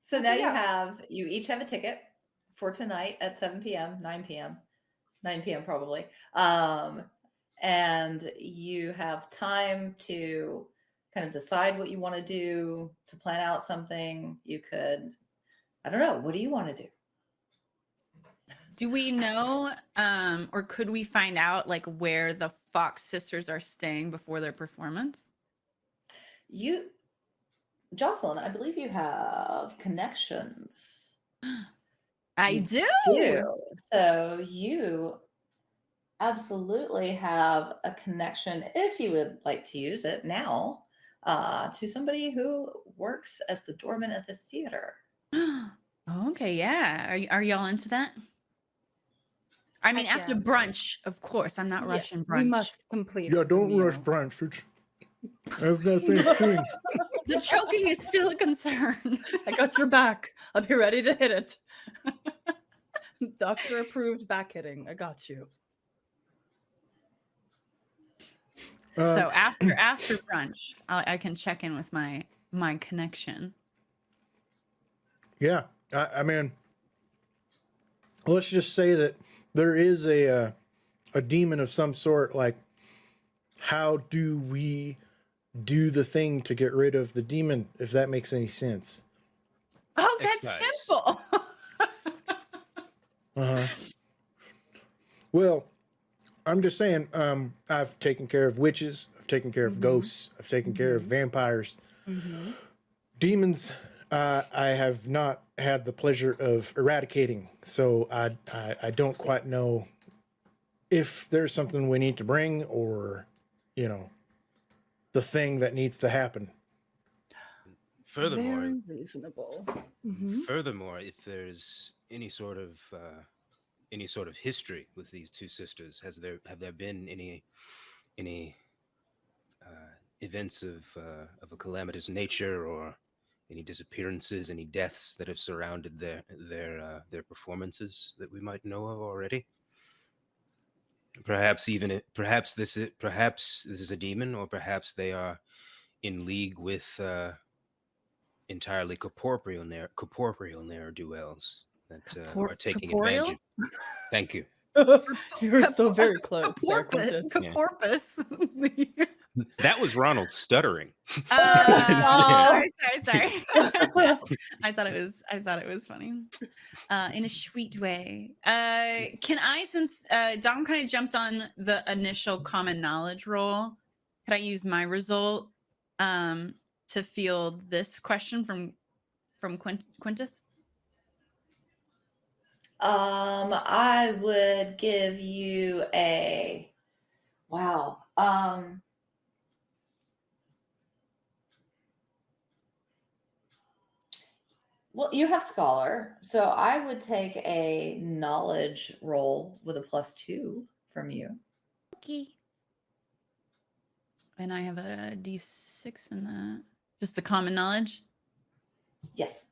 Speaker 1: So now you have you each have a ticket for tonight at 7 p.m., 9 p.m., 9 p.m. probably. Um, and you have time to kind of decide what you want to do, to plan out something. You could, I don't know, what do you want to do?
Speaker 6: Do we know, um, or could we find out like where the Fox sisters are staying before their performance?
Speaker 1: You, Jocelyn, I believe you have connections.
Speaker 6: I
Speaker 1: You
Speaker 6: do.
Speaker 1: do. So you absolutely have a connection, if you would like to use it now, uh, to somebody who works as the doorman at the theater.
Speaker 6: okay, yeah. Are, are y'all into that? I mean,
Speaker 3: Heck
Speaker 6: after
Speaker 3: yeah.
Speaker 6: brunch, of course. I'm not
Speaker 3: yeah,
Speaker 6: rushing brunch.
Speaker 3: We must complete.
Speaker 4: Yeah, don't rush
Speaker 3: meal.
Speaker 4: brunch. It's, I've got things doing.
Speaker 6: The choking is still a concern.
Speaker 3: I got your back. I'll be ready to hit it. Doctor approved back hitting. I got you.
Speaker 4: Uh,
Speaker 6: so after after brunch, I, I can check in with my my connection.
Speaker 4: Yeah, I, I mean, let's just say that there is a uh, a demon of some sort. Like, how do we do the thing to get rid of the demon? If that makes any sense.
Speaker 6: Oh, that's
Speaker 5: X-Guys.
Speaker 6: simple.
Speaker 4: Uh huh. Well, I'm just saying. Um, I've taken care of witches. I've taken care of
Speaker 3: Mhm.
Speaker 4: ghosts. I've taken care of vampires.
Speaker 3: Mhm.
Speaker 4: demons uh, i have not had the pleasure of eradicating so I, I i don't quite know if there's something we need to bring or you know the thing that needs to happen
Speaker 5: Furthermore,
Speaker 3: Very reasonable. Mhm.
Speaker 5: furthermore, if there's any sort of uh, any sort of history with these two sisters, has there have there been any any uh, events of uh, of a calamitous nature or any disappearances, any deaths that have surrounded their their uh, their performances that we might know of already? Perhaps even it, perhaps this is perhaps this is a demon, or perhaps they are in league with uh, entirely corporeal ne'er corporeal ne'er do wells that uh,
Speaker 6: Corpor-
Speaker 5: are taking
Speaker 6: corporeal?
Speaker 5: advantage. Of, thank you.
Speaker 3: you were so very close. there,
Speaker 6: Porpoise.
Speaker 3: Quentin.
Speaker 6: Porpoise.
Speaker 5: That was Ronald stuttering.
Speaker 6: Uh, sorry, sorry, sorry. I thought it was. I thought it was funny, uh, in a sweet way. Uh, can I, since uh, Dom kind of jumped on the initial common knowledge roll, could I use my result um, to field this question from from Quint- Quintus?
Speaker 1: Um, I would give you a wow. Um, well, you have scholar, so I would take a knowledge roll with a plus two from you.
Speaker 6: Okay. And I have a d6 in that. Just the common knowledge.
Speaker 1: Yes,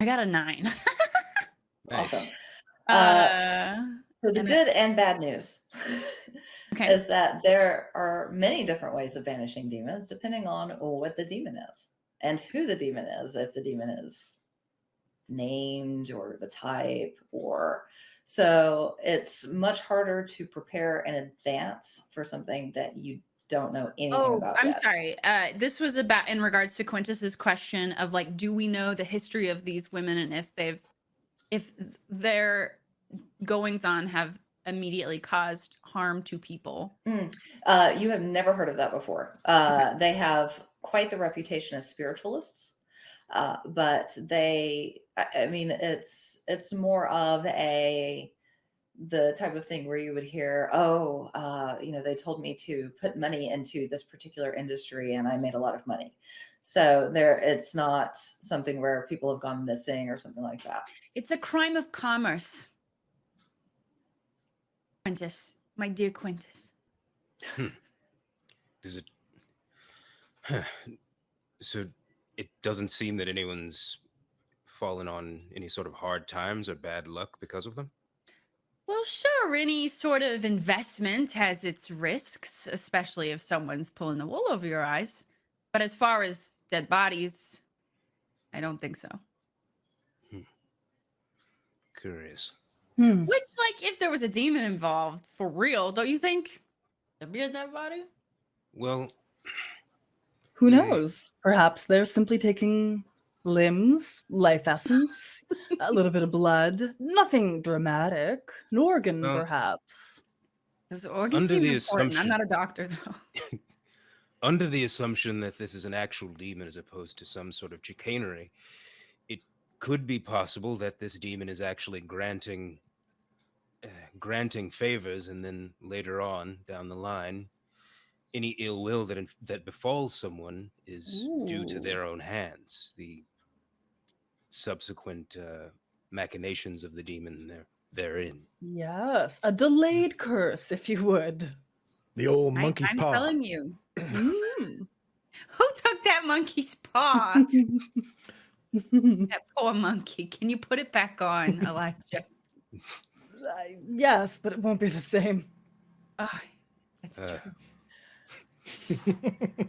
Speaker 6: I got a nine.
Speaker 5: Nice.
Speaker 1: awesome.
Speaker 6: Uh,
Speaker 1: So the
Speaker 6: and
Speaker 1: good and bad news.
Speaker 6: Okay.
Speaker 1: is that there are many different ways of banishing demons depending on what the demon is and who the demon is. If the demon is named or the type, or so it's much harder to prepare in advance for something that you don't know anything
Speaker 6: Oh,
Speaker 1: about.
Speaker 6: I'm
Speaker 1: yet.
Speaker 6: sorry. Uh, this was about in regards to Quintus's question of like, do we know the history of these women and if they've, if their goings on have immediately caused harm to people?
Speaker 1: Uh, you have never heard of that before. Uh, They have quite the reputation as spiritualists, uh, but they, I, I mean, it's it's more of a the type of thing where you would hear, oh, uh, you know, they told me to put money into this particular industry, and I made a lot of money. So there, it's not something where people have gone missing or something like that.
Speaker 6: It's a crime of commerce. Quintus, my dear Quintus. Hmm.
Speaker 5: Does it? So it doesn't seem that anyone's fallen on any sort of hard times or bad luck because of them.
Speaker 6: Well, sure, any sort of investment has its risks, especially if someone's pulling the wool over your eyes. But as far as dead bodies, I don't think so.
Speaker 5: Curious.
Speaker 3: Hmm.
Speaker 6: Which, like, if there was a demon involved for real, don't you think there'd be a dead body?
Speaker 5: Well,
Speaker 3: Who
Speaker 5: Yeah.
Speaker 3: knows? Perhaps they're simply taking limbs, life essence, a little bit of blood. Nothing dramatic. An organ,
Speaker 5: Well,
Speaker 3: perhaps.
Speaker 6: Those organs
Speaker 5: Under
Speaker 6: seem
Speaker 5: the
Speaker 6: important. I'm not a doctor, though.
Speaker 5: under the assumption that this is an actual demon as opposed to some sort of chicanery, it could be possible that this demon is actually granting uh, granting favors, and then later on down the line, any ill will that inf- that befalls someone is due to their own hands. The subsequent uh, machinations of the demon there therein.
Speaker 3: Yes, a delayed curse, if you would.
Speaker 4: The old
Speaker 6: I,
Speaker 4: monkey's
Speaker 6: I'm
Speaker 4: paw.
Speaker 6: telling you.
Speaker 3: Mm.
Speaker 6: Who took that monkey's paw? that poor monkey. Can you put it back on, Elijah?
Speaker 3: I- yes, but it won't be the same.
Speaker 6: Oh, that's
Speaker 5: Uh,
Speaker 6: true.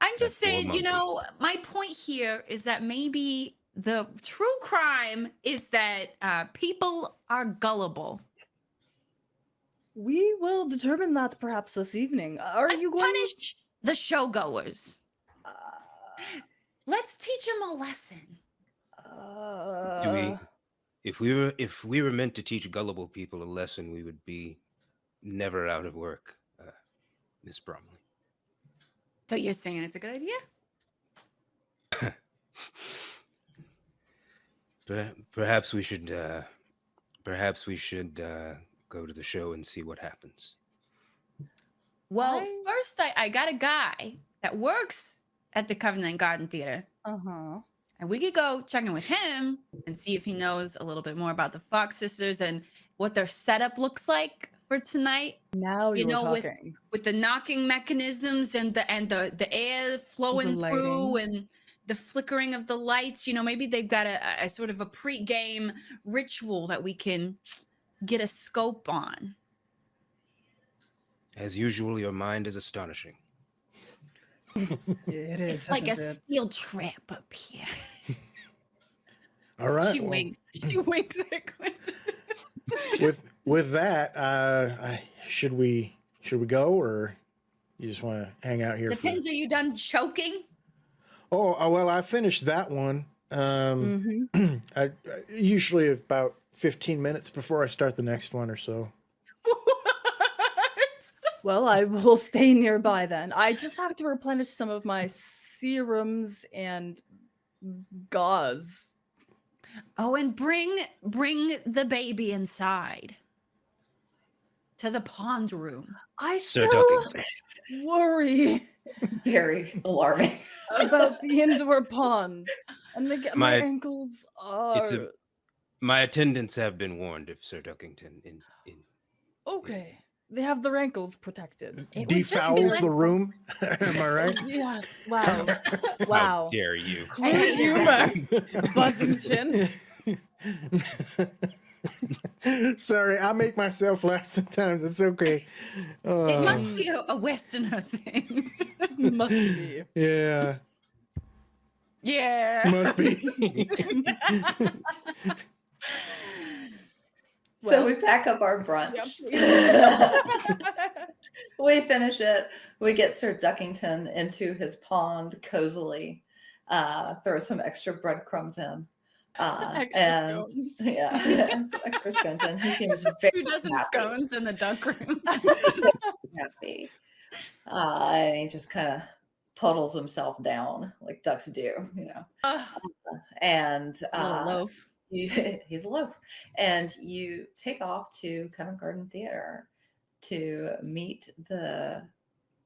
Speaker 6: I'm just
Speaker 5: poor
Speaker 6: saying, you know, my point here is that maybe the true crime is that uh, people are gullible.
Speaker 3: We will determine that perhaps this evening. Are
Speaker 6: Let's
Speaker 3: you going
Speaker 6: punish the showgoers?
Speaker 3: Uh,
Speaker 6: Let's teach them a lesson.
Speaker 5: Do we?
Speaker 3: uh,
Speaker 5: If we were if we were meant to teach gullible people a lesson, we would be never out of work, uh, Miss Bromley.
Speaker 6: So you're saying it's a good idea?
Speaker 5: Perhaps we should. Uh, perhaps we should uh, go to the show and see what happens.
Speaker 6: Well,
Speaker 3: I-
Speaker 6: first, I, I got a guy that works at the Covent Garden Theater.
Speaker 3: Uh-huh.
Speaker 6: And we could go check in with him and see if he knows a little bit more about the Fox sisters and what their setup looks like for tonight
Speaker 3: Now
Speaker 6: You
Speaker 3: you're
Speaker 6: know, with-
Speaker 3: talking.
Speaker 6: with the knocking mechanisms and the and the the air flowing through and the flickering of the lights. You know, maybe they've got a, a sort of a pre-game ritual that we can get a scope on.
Speaker 5: As usual, your mind is astonishing.
Speaker 3: It is
Speaker 6: It's like a
Speaker 3: it?
Speaker 6: steel trap up here.
Speaker 4: All right.
Speaker 6: she
Speaker 4: well,
Speaker 6: winks. She winks at Quinn.
Speaker 4: with with that, uh, I, should we should we go or you just want to hang out here? For,
Speaker 6: Depends. Are you done choking?
Speaker 4: oh, oh, well, I finished that one. Um,
Speaker 3: Mhm.
Speaker 4: I, I usually about fifteen minutes before I start the next one or so.
Speaker 6: what?
Speaker 3: Well, I will stay nearby then. I just have to replenish some of my serums and gauze.
Speaker 6: Oh, and bring bring the baby inside to the pond room.
Speaker 3: I
Speaker 5: Sir
Speaker 3: still
Speaker 5: Ducking.
Speaker 3: worry
Speaker 1: Very alarming.
Speaker 3: about the indoor pond. And the, my,
Speaker 5: My-
Speaker 3: ankles are
Speaker 5: It's a- My attendants have been warned of Sir Duckington. In, in
Speaker 3: okay. They have the rankles protected.
Speaker 6: It would just
Speaker 4: Defouls
Speaker 6: like-
Speaker 4: the room. Am I right?
Speaker 3: Yeah. Wow.
Speaker 5: how
Speaker 3: Wow.
Speaker 5: dare you?
Speaker 6: I
Speaker 3: Humor. Buzzington.
Speaker 4: Sorry, I make myself laugh sometimes. It's okay.
Speaker 2: It
Speaker 4: Uh,
Speaker 2: must be a, a Westerner thing.
Speaker 3: Must be.
Speaker 4: yeah,
Speaker 6: Yeah.
Speaker 4: must be.
Speaker 1: So
Speaker 3: Well-
Speaker 1: we pack up our brunch.
Speaker 3: Yep.
Speaker 1: we finish it. We get Sir Duckington into his pond cozily, uh, throw some extra breadcrumbs in. Uh,
Speaker 3: Extra
Speaker 1: and
Speaker 3: scones.
Speaker 1: yeah, and some extra scones in. He seems very
Speaker 6: Two dozen
Speaker 1: happy.
Speaker 6: scones in the duck room.
Speaker 1: happy. Uh, and he just kind of puddles himself down like ducks do, you know.
Speaker 6: Ugh,
Speaker 1: And uh,
Speaker 6: loaf.
Speaker 1: You, he's a loaf. And you take off to Covent Garden Theater to meet the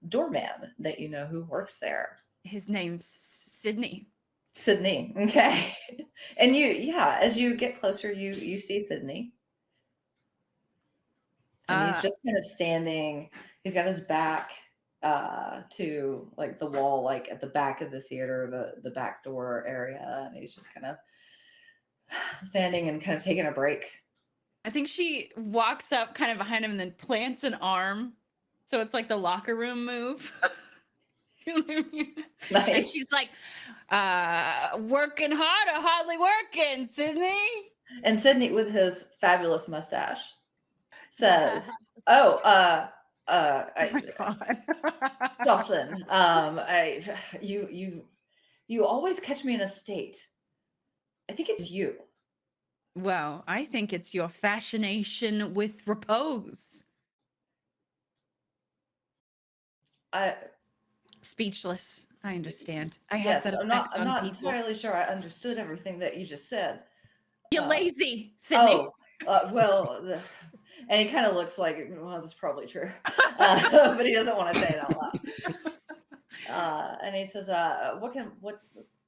Speaker 1: doorman that you know who works there.
Speaker 6: His name's Sydney.
Speaker 1: Sydney. Okay. And you, yeah, as you get closer, you you see Sydney. And he's
Speaker 6: Uh,
Speaker 1: just kind of standing, he's got his back uh to like the wall, like at the back of the theater, the the back door area, and he's just kind of standing and kind of taking a break.
Speaker 6: I think she walks up kind of behind him and then plants an arm. So it's like the locker room move. you know I mean? And she's like, uh, working hard or hardly working, Sydney?
Speaker 1: And Sydney with his fabulous mustache says, "Oh, uh uh
Speaker 6: Oh
Speaker 1: I,
Speaker 6: god.
Speaker 1: Jocelyn, um I you you you always catch me in a state. I think it's you.
Speaker 6: Well, I think it's your fascination with repose.
Speaker 1: I
Speaker 6: Speechless. I understand. I have
Speaker 1: yes,
Speaker 6: that
Speaker 1: I'm not I'm not
Speaker 6: people.
Speaker 1: entirely sure I understood everything that you just said.
Speaker 6: You're
Speaker 1: uh,
Speaker 6: lazy, Sydney.
Speaker 1: Oh, uh, well, the, and he kind of looks like, well, that's probably true, uh, but he doesn't want to say it out loud. Uh, and he says, uh, "What can what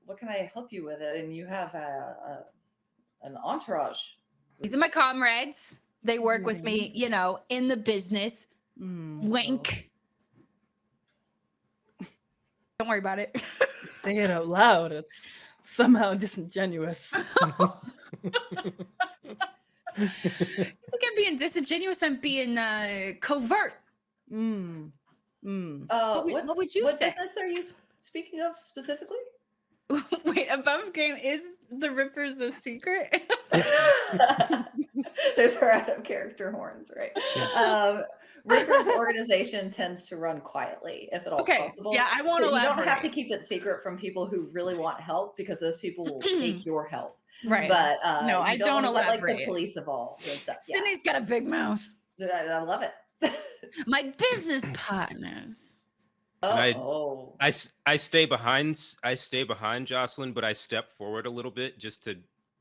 Speaker 1: what can I help you with it?" And you have a, a an entourage.
Speaker 6: These are my comrades. They work with me, you know, in the business.
Speaker 3: Mm,
Speaker 6: Wink. Don't worry about it.
Speaker 3: say it out loud. It's somehow disingenuous.
Speaker 6: You think I'm being disingenuous? I'm being uh, covert.
Speaker 3: Mm. Mm.
Speaker 1: Uh,
Speaker 6: What would-
Speaker 1: what,
Speaker 6: what would you
Speaker 1: what
Speaker 6: say?
Speaker 1: business are you speaking of specifically?
Speaker 6: Wait, above game is the Rippers a secret?
Speaker 1: Those are out of character horns, right? Um, Ripper's organization tends to run quietly, if at all
Speaker 6: Okay,
Speaker 1: possible.
Speaker 6: yeah, I won't
Speaker 1: So You don't have to keep it secret from people who really want help because those people will take your help.
Speaker 6: right.
Speaker 1: But uh,
Speaker 6: No, I don't
Speaker 1: wanna let, like the police involved and stuff. Yeah,
Speaker 6: Sydney's got a big mouth.
Speaker 1: I, I love it.
Speaker 6: My business partners.
Speaker 5: I-
Speaker 1: I,
Speaker 5: I, s- I stay behind I stay behind Jocelyn, but I step forward a little bit just to.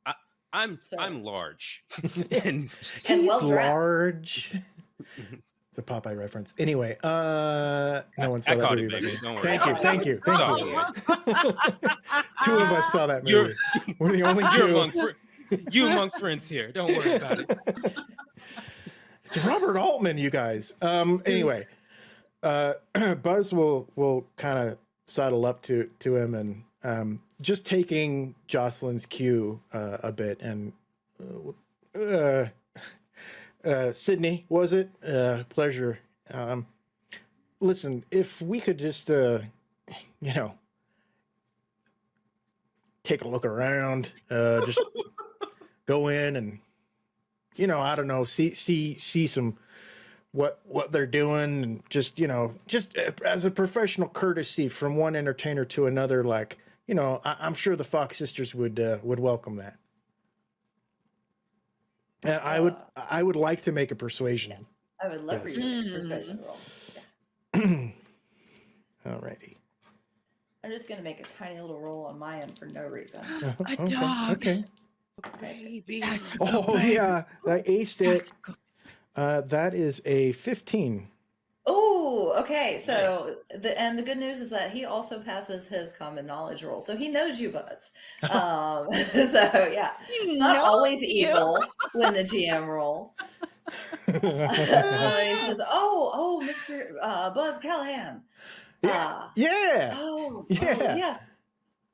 Speaker 5: I, I'm
Speaker 1: So-
Speaker 5: I'm large, and
Speaker 1: And
Speaker 4: He's
Speaker 1: well-dressed.
Speaker 4: large. It's a Popeye reference. Anyway, uh, no one saw
Speaker 5: I
Speaker 4: that
Speaker 5: caught it,
Speaker 4: movie.
Speaker 5: baby. Don't worry.
Speaker 4: Thank you, thank you, thank you. Two of us saw that
Speaker 5: You're-
Speaker 4: movie. We're the only two.
Speaker 5: among, you among friends here. Don't worry about it.
Speaker 4: It's Robert Altman, you guys. Um, anyway, uh, Buzz will will kind of sidle up to to him and um, just taking Jocelyn's cue uh, a bit and uh, uh, uh, Sydney, was it? Uh, pleasure. Um, listen, if we could just, uh, you know, take a look around, uh, just go in and you know, I don't know, see see see some what what they're doing and just, you know, just uh, as a professional courtesy from one entertainer to another like, you know, I, I'm sure the Fox sisters would uh, would welcome that. And I would I would like to make a persuasion.
Speaker 1: I would love
Speaker 4: Yes.
Speaker 1: for you to
Speaker 6: Mm.
Speaker 1: persuasion roll.
Speaker 4: Alrighty.
Speaker 1: I'm just gonna make a tiny little roll on my end for no reason.
Speaker 4: Uh,
Speaker 6: A
Speaker 4: okay,
Speaker 6: dog.
Speaker 4: Okay.
Speaker 5: Baby.
Speaker 4: Oh yeah, I aced it. Uh, that is a 15.
Speaker 1: Oh, okay. So the and the good news is that he also passes his common knowledge roll, so he knows you, Buzz. Um, so yeah, it's not always evil when the GM rolls. Uh, he says, "Oh, oh, Mister uh, Buzz Callahan." Uh,
Speaker 4: yeah.
Speaker 1: oh, oh,
Speaker 4: Yeah.
Speaker 1: yes.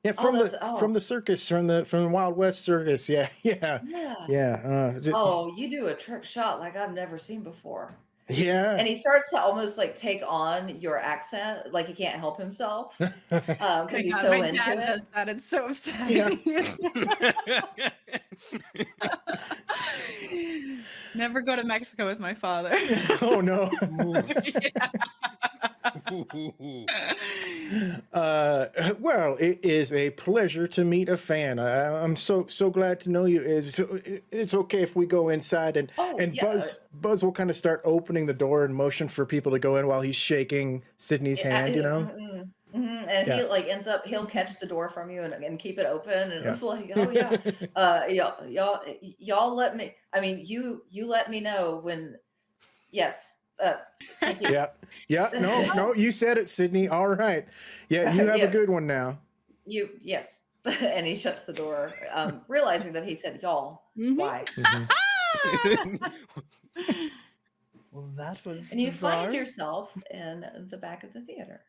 Speaker 4: Yeah,
Speaker 1: Oh,
Speaker 4: from
Speaker 1: that's-
Speaker 4: the
Speaker 1: oh.
Speaker 4: from the circus, from the from the Wild West circus. Yeah, yeah,
Speaker 1: Yeah.
Speaker 4: yeah. Uh,
Speaker 1: Oh, you do a trick shot like I've never seen before.
Speaker 4: yeah.
Speaker 1: And he starts to almost like take on your accent, like he can't help himself because
Speaker 6: Oh my
Speaker 1: he's
Speaker 6: God,
Speaker 1: so
Speaker 6: my
Speaker 1: into
Speaker 6: dad
Speaker 1: it.
Speaker 6: does that. It's so upsetting. Never go to Mexico with my father.
Speaker 4: oh no. Uh, well, it is a pleasure to meet a fan. I, I'm so so glad to know you. It's it's okay if we go inside and
Speaker 1: Oh,
Speaker 4: and
Speaker 1: yeah.
Speaker 4: Buzz Buzz will kind of start opening the door and motion for people to go in while he's shaking Sydney's
Speaker 1: Yeah,
Speaker 4: hand. You know.
Speaker 1: mhm, mhm, And he like ends up he'll catch the door from you and, and keep it open and
Speaker 4: Yeah.
Speaker 1: it's like oh yeah uh y'all y'all y'all let me I mean you you let me know when yes uh
Speaker 4: yeah, yeah. No, no. You said it, Sydney. All right. Yeah, you have
Speaker 1: Yes.
Speaker 4: a good one now.
Speaker 1: you yes and he shuts the door um realizing that he said y'all
Speaker 3: Mhm.
Speaker 1: why
Speaker 4: Mhm.
Speaker 3: Well, that was
Speaker 1: and you
Speaker 3: bizarre.
Speaker 1: find yourself in the back of the theater